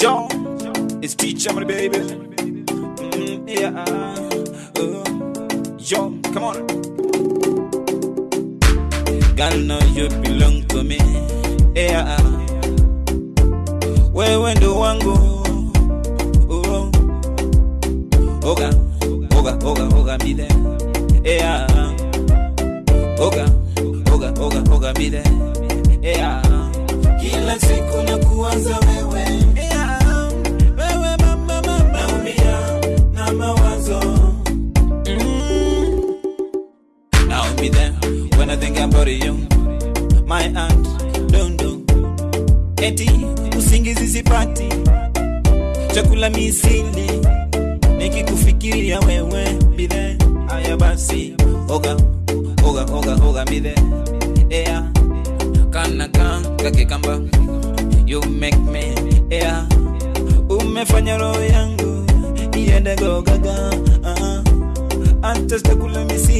Yo, it's teacher, my baby. Mm, yeah. Uh, yo, come on. Girl, know you belong to me. Yeah. Wewe ndo wangu. Oh. Oga, oga, oga, oga, mi there. Yeah. Oga, oga, oga, oga, mi there. Yeah. Kila siku na kuwaza I you. My aunt, don't do. Eti usingizi sipati, chakula misili, nikikufikiria wewe bile. Aya basi, oga oga oga oga bile, yeah. Kana kan kake kamba, you make me, yeah. Umefanya roho yangu iende go gaga, uh-huh. antes chakula misili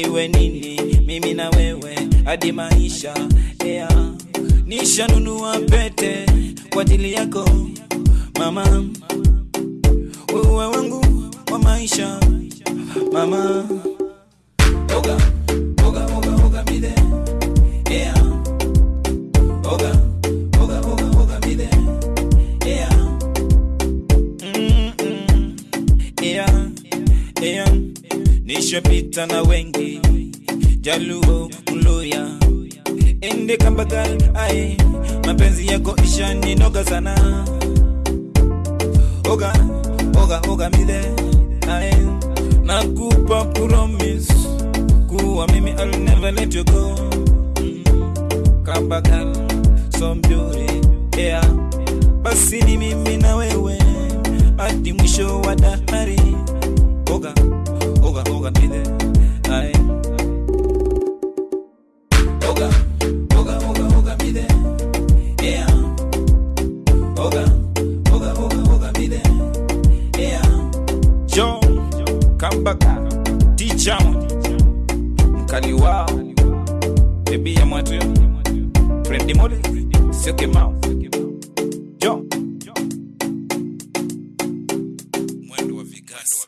iwe nini mimi na wewe hadi maisha. Yeah. nishanunua pete kwa ajili yako mama. Wewe wangu wa maisha mama. Oga nishapita na wengi jaluo mluya ende kambagal ai mapenzi yako ishaninoga sana. Oga oga oga mide ai nakupa promise kuwa mimi I'll never let you go. Kambagal so beauty yeah. Basi ni mimi na wewe hadi mwisho wa jo kambaka ticha mkali wao bebi ya mwatu frendi mole sio kemao jo mwendo wa vigasa